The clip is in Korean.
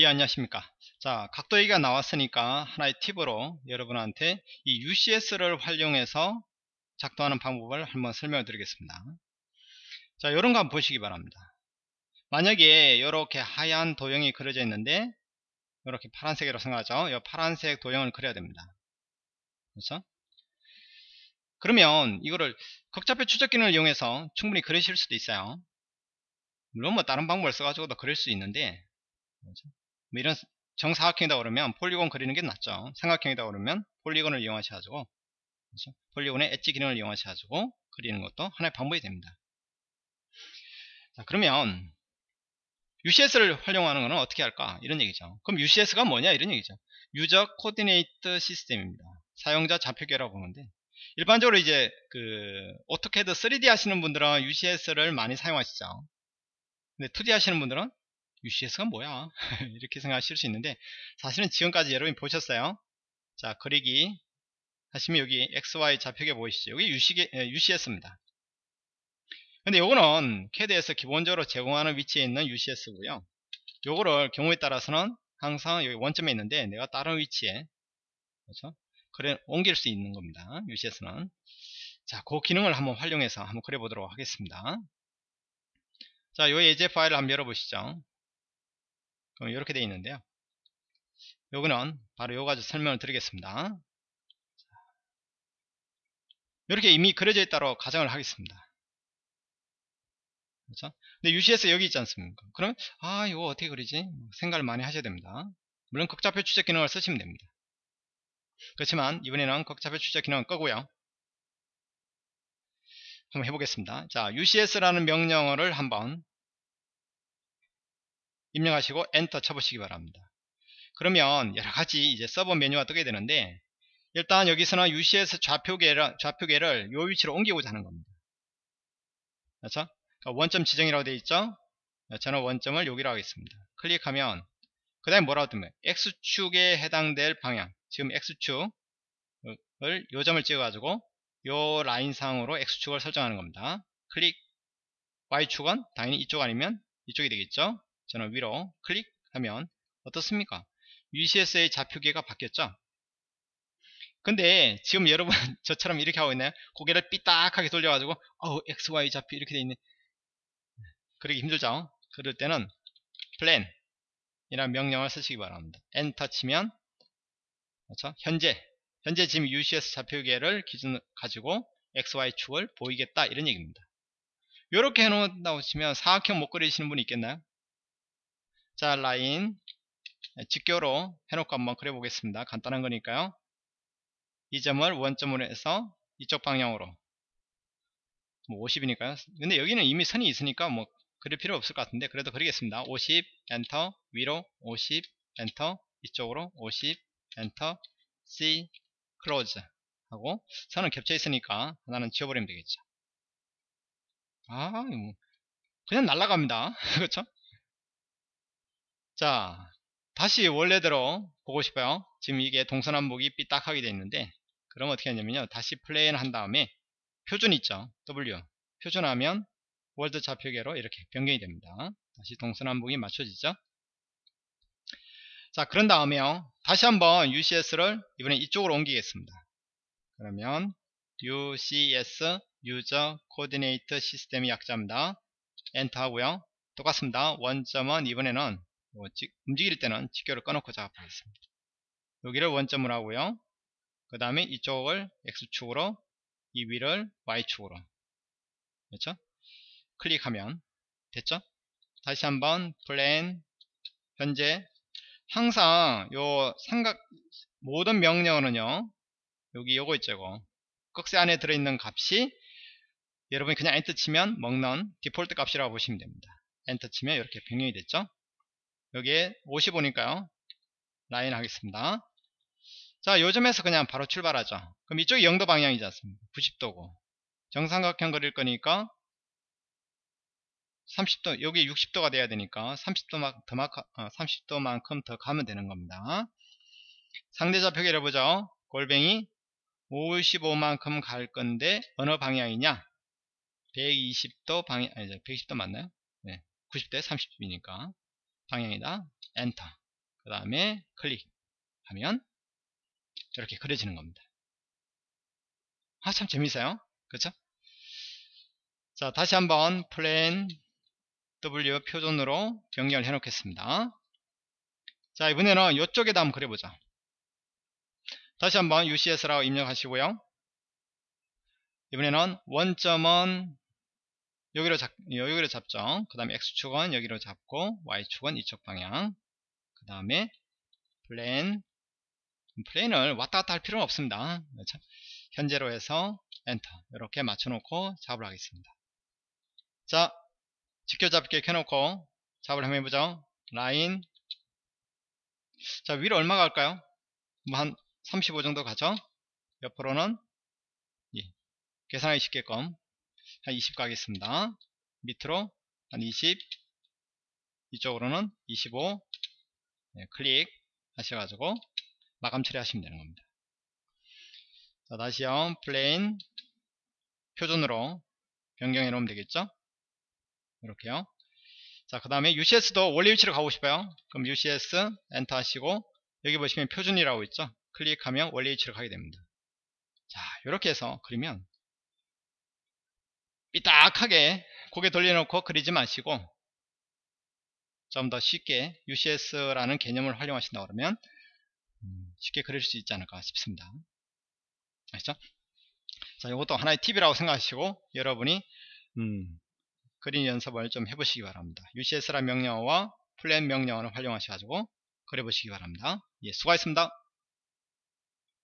예 안녕하십니까. 자 각도 얘기가 나왔으니까 하나의 팁으로 여러분한테 이 UCS를 활용해서 작동하는 방법을 한번 설명을 드리겠습니다. 자 요런 거 한번 보시기 바랍니다. 만약에 이렇게 하얀 도형이 그려져 있는데 이렇게 파란색으로 생각하죠? 이 파란색 도형을 그려야 됩니다. 그렇죠? 그러면 이거를 극좌표 추적 기능을 이용해서 충분히 그리실 수도 있어요. 물론 뭐 다른 방법을 써가지고도 그릴 수 있는데 그렇죠? 뭐 이런 정사각형이다 그러면 polygon 그리는 게 낫죠. 삼각형이다 그러면 polygon을 이용하셔 가지고 그렇죠? polygon의 edge 기능을 이용하셔 가지고 그리는 것도 하나의 방법이 됩니다. 자 그러면 UCS를 활용하는 것은 어떻게 할까? 이런 얘기죠. 그럼 UCS가 뭐냐? 이런 얘기죠. user coordinate system입니다. 사용자 좌표계라고 보는데 일반적으로 이제 그 오토캐드 3D 하시는 분들은 UCS를 많이 사용하시죠. 근데 2D 하시는 분들은 UCS가 뭐야? 이렇게 생각하실 수 있는데 사실은 지금까지 여러분이 보셨어요. 자 그리기 하시면 여기 XY 좌표계 보이시죠? 여기 UCS입니다. 근데 요거는 CAD에서 기본적으로 제공하는 위치에 있는 UCS고요. 요거를 경우에 따라서는 항상 여기 원점에 있는데 내가 다른 위치에 그렇죠? 그래 옮길 수 있는 겁니다 UCS는. 자 그 기능을 한번 활용해서 한번 그려 보도록 하겠습니다. 자, 요 예제 파일을 한번 열어보시죠. 그럼 이렇게 되어 있는데요. 요거는 바로 요 가지고 설명을 드리겠습니다. 이렇게 이미 그려져 있다고 가정을 하겠습니다. 그렇죠? 근데 UCS 여기 있지 않습니까? 그럼 아 이거 어떻게 그리지? 생각을 많이 하셔야 됩니다. 물론 극좌표 추적 기능을 쓰시면 됩니다. 그렇지만 이번에는 극좌표 추적 기능은 끄고요. 한번 해보겠습니다. 자, UCS라는 명령어를 한번 입력하시고 엔터 쳐보시기 바랍니다. 그러면 여러가지 이제 서버 메뉴가 뜨게 되는데 일단 여기서는 UCS 좌표계를, 좌표계를 요 위치로 옮기고자 하는 겁니다. 그렇죠? 그러니까 원점 지정이라고 되어 있죠? 저는 원점을 여기로 하겠습니다. 클릭하면 그 다음에 뭐라고 뜨면 X축에 해당될 방향 지금 X축을 요 점을 찍어 가지고 요 라인상으로 X축을 설정하는 겁니다. 클릭 Y축은 당연히 이쪽 아니면 이쪽이 되겠죠. 저는 위로 클릭하면 어떻습니까? UCS의 좌표계가 바뀌었죠. 근데 지금 여러분 저처럼 이렇게 하고 있나요? 고개를 삐딱하게 돌려가지고 어우 XY 좌표 이렇게 돼 있네. 그러기 힘들죠. 그럴 때는 plan 이라는 명령을 쓰시기 바랍니다. 엔터 치면 그렇죠? 현재 현재 지금 UCS 좌표계를 기준 가지고 XY축을 보이겠다 이런 얘기입니다. 이렇게 해놓는다고 치면 사각형 못 그리시는 분이 있겠나요? 자 라인 직교로 해놓고 한번 그려보겠습니다. 간단한 거니까요. 이 점을 원점으로 해서 이쪽 방향으로 뭐 50이니까요. 근데 여기는 이미 선이 있으니까 뭐 그릴 필요 없을 것 같은데 그래도 그리겠습니다. 50 엔터 위로 50 엔터 이쪽으로 50 enter C close 하고 선은 겹쳐 있으니까 하나는 지워버리면 되겠죠 아 뭐, 그냥 날라갑니다 그렇죠 자 다시 원래대로 보고 싶어요. 지금 이게 동서남북이 삐딱하게 되어 있는데 그럼 어떻게 하냐면요. 다시 플레인 한 다음에 표준 있죠? W. 표준하면 world 좌표계로 이렇게 변경이 됩니다. 다시 동서남북이 맞춰지죠? 자 그런 다음에요. 다시 한번 UCS를 이번에 이쪽으로 옮기겠습니다. 그러면 UCS User Coordinate System이 약자입니다. 엔터 하고요. 똑같습니다. 원점은 이번에는 뭐 움직일 때는 직교를 꺼놓고 작업하겠습니다. 여기를 원점으로 하고요. 그 다음에 이쪽을 X축으로 이 위를 Y축으로. 그렇죠? 클릭하면 됐죠? 다시 한번 플랜 현재. 항상 요 삼각 모든 명령어는요 여기 요거 있죠 이거. 꺽쇠 안에 들어있는 값이 여러분이 그냥 엔터 치면 먹는 디폴트 값이라고 보시면 됩니다. 엔터 치면 이렇게 변경이 됐죠 여기에 55니까요. 라인 하겠습니다. 자 요점에서 그냥 바로 출발하죠. 그럼 이쪽이 0도 방향이지 않습니까? 90도고. 정삼각형 그릴 거니까 30도 여기 60도가 돼야 되니까 30도 더 30도만큼 어, 더 가면 되는 겁니다. 상대 좌표계를 해보죠. 골뱅이 55만큼 갈 건데 어느 방향이냐? 120도 방향 아니죠 120도 맞나요? 네 90대 30이니까 방향이다 엔터 그 다음에 클릭하면 이렇게 그려지는 겁니다. 아, 참 재밌어요. 그렇죠? 자, 다시 한번 plan W 표준으로 변경을 해 놓겠습니다. 자, 이번에는 이쪽에다 한번 그려보자. 다시 한번 UCS라고 입력하시고요. 이번에는 원점은 여기로 잡, 여기로 잡죠. 그 다음에 X축은 여기로 잡고 Y축은 이쪽 방향. 그 다음에 plan plan을 왔다 갔다 할 필요는 없습니다. 그렇죠? 현재로 해서 엔터 이렇게 맞춰놓고 작업을 하겠습니다. 자 직교 잡기 켜놓고 작업을 한번 해보죠. 라인 자 위로 얼마 갈까요? 뭐 한 35 정도 가죠? 옆으로는 예, 계산하기 쉽게끔 한 20 가겠습니다. 밑으로 한 20, 이쪽으로는 25 네, 클릭 하셔가지고 마감 처리하시면 되는 겁니다. 자, 다시요. plane 표준으로 변경해 놓으면 되겠죠? 이렇게요. 자, 그 다음에 UCS도 원래 위치로 가고 싶어요. 그럼 UCS 엔터 하시고 여기 보시면 표준이라고 있죠? 클릭하면 원래 위치로 가게 됩니다. 자, 이렇게 해서 그리면 삐딱하게 고개 돌려놓고 그리지 마시고 좀 더 쉽게 UCS라는 개념을 활용하신다 그러면 음, 쉽게 그릴 수 있지 않을까 싶습니다. 아시죠? 자, 이것도 하나의 팁이라고 생각하시고 여러분이 음, 그림 연습을 좀 해보시기 바랍니다. UCS라는 명령어와 플랜 명령어를 활용하셔가지고 그려보시기 바랍니다. 예, 수고하셨습니다.